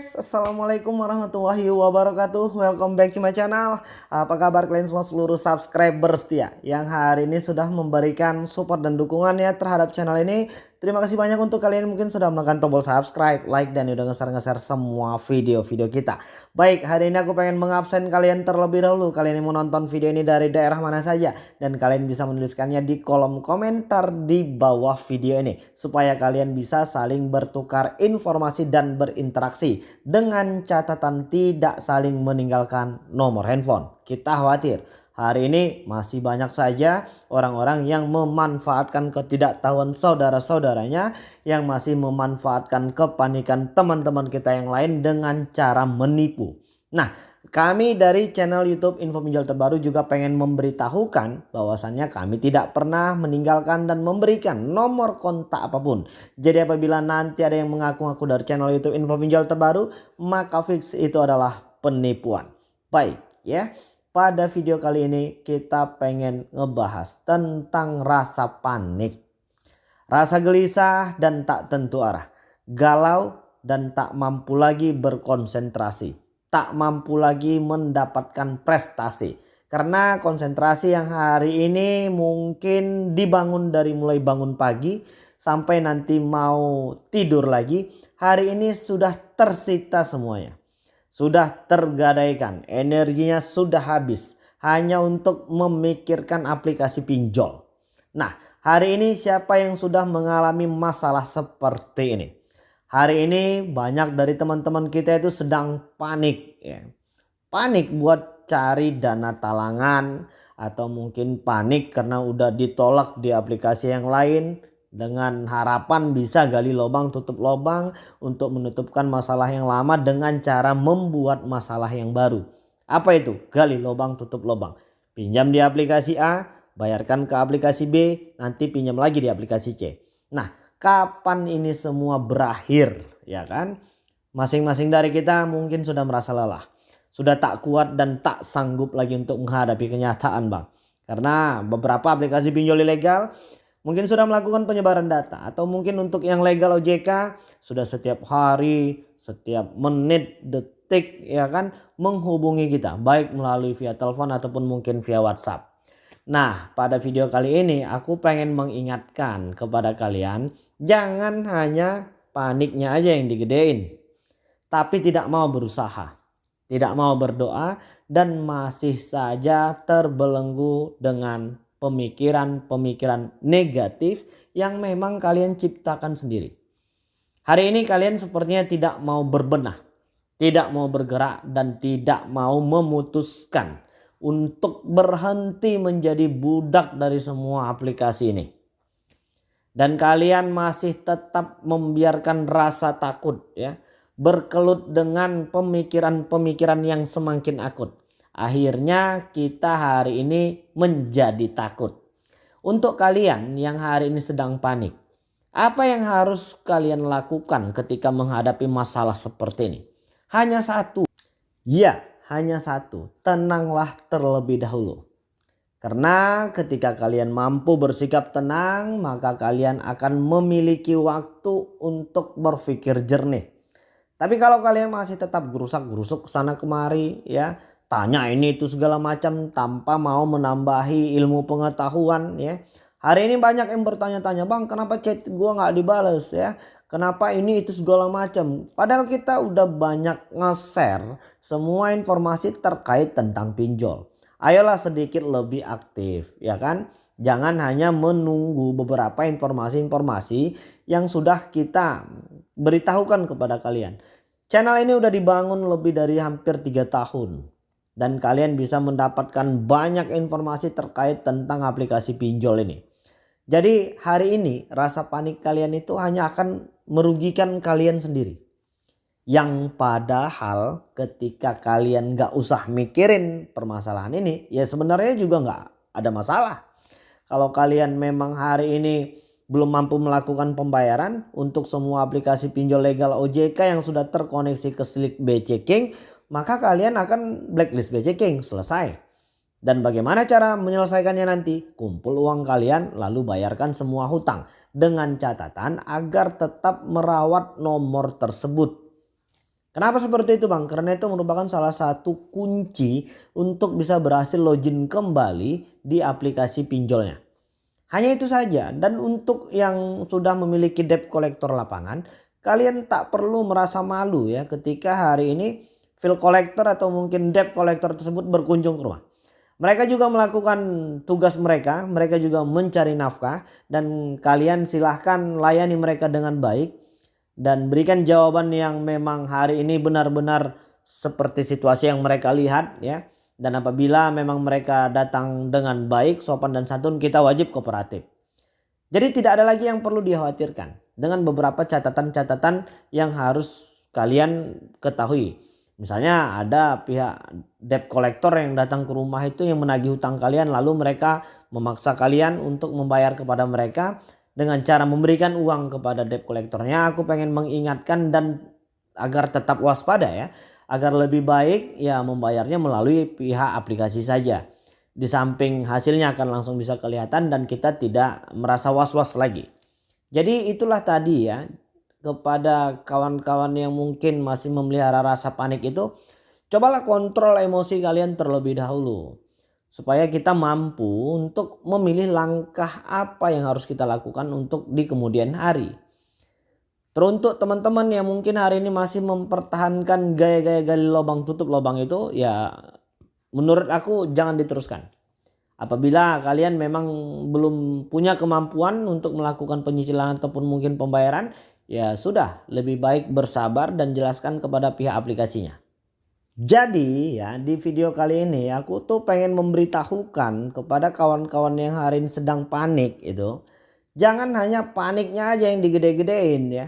guys, Assalamualaikum warahmatullahi wabarakatuh. Welcome back to my channel. Apa kabar kalian semua seluruh subscriber setia Yang hari ini sudah memberikan support dan dukungannya terhadap channel ini Terima kasih banyak untuk kalian mungkin sudah menekan tombol subscribe, like, dan udah nge-share-nge-share semua video-video kita. Baik, hari ini aku pengen mengabsen kalian terlebih dahulu. Kalian yang mau nonton video ini dari daerah mana saja. Dan kalian bisa menuliskannya di kolom komentar di bawah video ini. Supaya kalian bisa saling bertukar informasi dan berinteraksi. Dengan catatan tidak saling meninggalkan nomor handphone. Kita khawatir Hari ini masih banyak saja orang-orang yang memanfaatkan ketidaktahuan saudara-saudaranya yang masih memanfaatkan kepanikan teman-teman kita yang lain dengan cara menipu. Nah, kami dari channel YouTube Info Pinjol Terbaru juga pengen memberitahukan bahwasannya kami tidak pernah meninggalkan dan memberikan nomor kontak apa pun. Jadi apabila nanti ada yang mengaku-ngaku dari channel YouTube Info Pinjol Terbaru, maka fix itu adalah penipuan. Baik, ya. Pada video kali ini kita pengen ngebahas tentang rasa panik. Rasa gelisah dan tak tentu arah. Galau dan tak mampu lagi berkonsentrasi. Tak mampu lagi mendapatkan prestasi. Karena konsentrasi yang hari ini mungkin dibangun dari mulai bangun pagi sampai nanti mau tidur lagi. Hari ini sudah tersita semuanya sudah tergadaikan, energinya sudah habis hanya untuk memikirkan aplikasi pinjol. Nah, hari ini siapa yang sudah mengalami masalah seperti ini? Hari ini banyak dari teman-teman kita itu sedang panik ya. Panik buat cari dana talangan atau mungkin panik karena udah ditolak di aplikasi yang lain dengan harapan bisa gali lubang tutup lubang untuk menutupkan masalah yang lama dengan cara membuat masalah yang baru. Apa itu? Gali lubang tutup lubang. Pinjam di aplikasi A, bayarkan ke aplikasi B, nanti pinjam lagi di aplikasi C. Nah, kapan ini semua berakhir, ya kan? Masing-masing dari kita mungkin sudah merasa lelah. Sudah tak kuat dan tak sanggup lagi untuk menghadapi kenyataan, Bang. Karena beberapa aplikasi pinjol ilegal mungkin sudah melakukan penyebaran data atau mungkin untuk yang legal OJK sudah setiap hari, setiap menit, detik ya kan menghubungi kita baik melalui via telepon ataupun mungkin via WhatsApp. Nah, pada video kali ini aku pengen mengingatkan kepada kalian jangan hanya paniknya aja yang digedein tapi tidak mau berusaha, tidak mau berdoa dan masih saja terbelenggu dengan pemikiran-pemikiran negatif yang memang kalian ciptakan sendiri. Hari ini kalian sepertinya tidak mau berbenah, tidak mau bergerak dan tidak mau memutuskan untuk berhenti menjadi budak dari semua aplikasi ini. Dan kalian masih tetap membiarkan rasa takut ya berkelut dengan pemikiran-pemikiran yang semakin akut. Akhirnya kita hari ini menjadi takut. Untuk kalian yang hari ini sedang panik. Apa yang harus kalian lakukan ketika menghadapi masalah seperti ini? Hanya satu. Ya hanya satu. Tenanglah terlebih dahulu. Karena ketika kalian mampu bersikap tenang maka kalian akan memiliki waktu untuk berpikir jernih. Tapi kalau kalian masih tetap gerusak-gerusuk sana kemari ya tanya ini itu segala macam tanpa mau menambahi ilmu pengetahuan ya. Hari ini banyak yang bertanya-tanya bang kenapa chat gua nggak dibales ya. Kenapa ini itu segala macam. Padahal kita udah banyak nge-share semua informasi terkait tentang pinjol. Ayolah sedikit lebih aktif ya kan. Jangan hanya menunggu beberapa informasi-informasi yang sudah kita beritahukan kepada kalian. Channel ini udah dibangun lebih dari hampir 3 tahun dan kalian bisa mendapatkan banyak informasi terkait tentang aplikasi pinjol ini. Jadi hari ini rasa panik kalian itu hanya akan merugikan kalian sendiri. Yang padahal ketika kalian gak usah mikirin permasalahan ini ya sebenarnya juga gak ada masalah. Kalau kalian memang hari ini belum mampu melakukan pembayaran untuk semua aplikasi pinjol legal OJK yang sudah terkoneksi ke Slick BC King maka kalian akan blacklist BC King selesai. Dan bagaimana cara menyelesaikannya nanti? Kumpul uang kalian lalu bayarkan semua hutang dengan catatan agar tetap merawat nomor tersebut. Kenapa seperti itu bang? Karena itu merupakan salah satu kunci untuk bisa berhasil login kembali di aplikasi pinjolnya. Hanya itu saja dan untuk yang sudah memiliki debt collector lapangan kalian tak perlu merasa malu ya ketika hari ini file collector atau mungkin debt collector tersebut berkunjung ke rumah. Mereka juga melakukan tugas mereka, mereka juga mencari nafkah dan kalian silahkan layani mereka dengan baik dan berikan jawaban yang memang hari ini benar-benar seperti situasi yang mereka lihat ya. Dan apabila memang mereka datang dengan baik, sopan dan santun, kita wajib kooperatif. Jadi tidak ada lagi yang perlu dikhawatirkan dengan beberapa catatan-catatan yang harus kalian ketahui. Misalnya ada pihak debt collector yang datang ke rumah itu yang menagih hutang kalian lalu mereka memaksa kalian untuk membayar kepada mereka dengan cara memberikan uang kepada debt collectornya. Aku pengen mengingatkan dan agar tetap waspada ya agar lebih baik ya membayarnya melalui pihak aplikasi saja. Di samping hasilnya akan langsung bisa kelihatan dan kita tidak merasa was-was lagi. Jadi itulah tadi ya kepada kawan-kawan yang mungkin masih memelihara rasa panik itu cobalah kontrol emosi kalian terlebih dahulu supaya kita mampu untuk memilih langkah apa yang harus kita lakukan untuk di kemudian hari. Teruntuk teman-teman yang mungkin hari ini masih mempertahankan gaya-gaya gali lubang tutup lubang itu ya menurut aku jangan diteruskan. Apabila kalian memang belum punya kemampuan untuk melakukan penyicilan ataupun mungkin pembayaran ya sudah lebih baik bersabar dan jelaskan kepada pihak aplikasinya. Jadi ya di video kali ini aku tuh pengen memberitahukan kepada kawan-kawan yang hari ini sedang panik itu. Jangan hanya paniknya aja yang digede-gedein ya.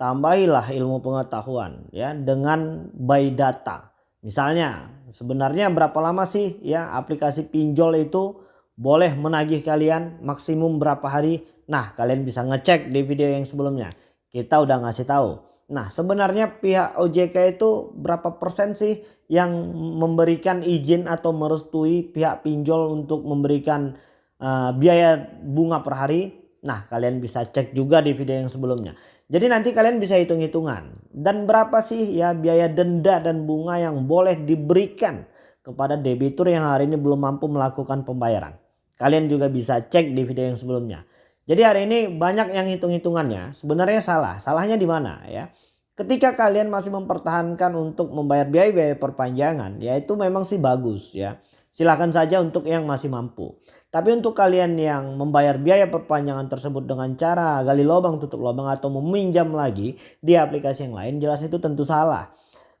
Tambahilah ilmu pengetahuan ya dengan by data. Misalnya sebenarnya berapa lama sih ya aplikasi pinjol itu boleh menagih kalian maksimum berapa hari. Nah kalian bisa ngecek di video yang sebelumnya. Kita udah ngasih tahu Nah sebenarnya pihak OJK itu berapa persen sih yang memberikan izin atau merestui pihak pinjol untuk memberikan uh, biaya bunga per hari. Nah kalian bisa cek juga di video yang sebelumnya. Jadi nanti kalian bisa hitung-hitungan. Dan berapa sih ya biaya denda dan bunga yang boleh diberikan kepada debitur yang hari ini belum mampu melakukan pembayaran. Kalian juga bisa cek di video yang sebelumnya. Jadi hari ini banyak yang hitung-hitungannya sebenarnya salah. Salahnya di mana ya? Ketika kalian masih mempertahankan untuk membayar biaya-biaya perpanjangan ya itu memang sih bagus ya. Silahkan saja untuk yang masih mampu. Tapi untuk kalian yang membayar biaya perpanjangan tersebut dengan cara gali lubang tutup lubang atau meminjam lagi di aplikasi yang lain jelas itu tentu salah.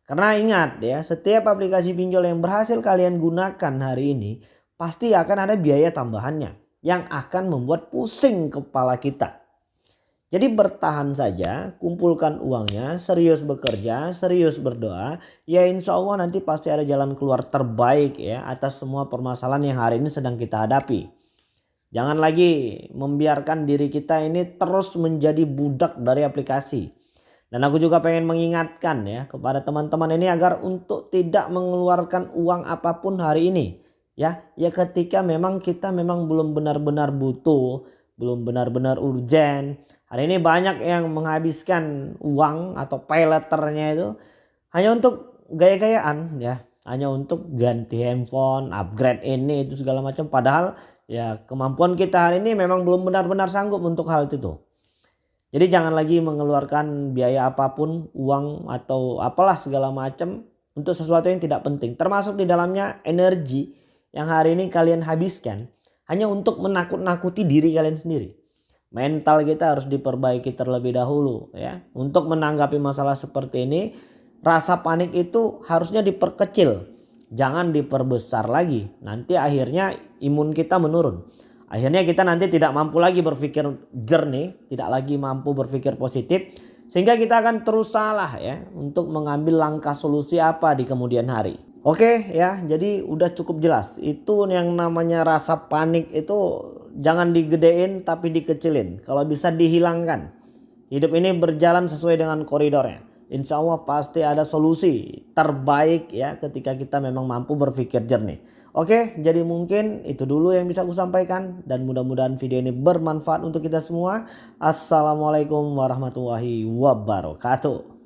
Karena ingat ya setiap aplikasi pinjol yang berhasil kalian gunakan hari ini pasti akan ada biaya tambahannya yang akan membuat pusing kepala kita. Jadi bertahan saja, kumpulkan uangnya, serius bekerja, serius berdoa, ya insya Allah nanti pasti ada jalan keluar terbaik ya atas semua permasalahan yang hari ini sedang kita hadapi. Jangan lagi membiarkan diri kita ini terus menjadi budak dari aplikasi. Dan aku juga pengen mengingatkan ya kepada teman-teman ini agar untuk tidak mengeluarkan uang apa pun hari ini ya ya ketika memang kita memang belum benar-benar butuh belum benar-benar urgent. Hari ini banyak yang menghabiskan uang atau pay letternya itu hanya untuk gaya-gayaan ya. Hanya untuk ganti handphone upgrade ini itu segala macam. Padahal ya kemampuan kita hari ini memang belum benar-benar sanggup untuk hal itu jadi jangan lagi mengeluarkan biaya apa pun uang atau apalah segala macam untuk sesuatu yang tidak penting. Termasuk di dalamnya energi yang hari ini kalian habiskan hanya untuk menakut-nakuti diri kalian sendiri. Mental kita harus diperbaiki terlebih dahulu ya. Untuk menanggapi masalah seperti ini, rasa panik itu harusnya diperkecil. Jangan diperbesar lagi. Nanti akhirnya imun kita menurun. Akhirnya kita nanti tidak mampu lagi berpikir jernih, tidak lagi mampu berpikir positif. Sehingga kita akan terus salah ya untuk mengambil langkah solusi apa di kemudian hari. Oke ya jadi udah cukup jelas. Itu yang namanya rasa panik itu jangan digedein tapi dikecilin. Kalau bisa dihilangkan. Hidup ini berjalan sesuai dengan koridornya. Insya Allah pasti ada solusi terbaik ya ketika kita memang mampu berpikir jernih. Oke jadi mungkin itu dulu yang bisa aku sampaikan. Dan mudah-mudahan video ini bermanfaat untuk kita semua. Assalamualaikum warahmatullahi wabarakatuh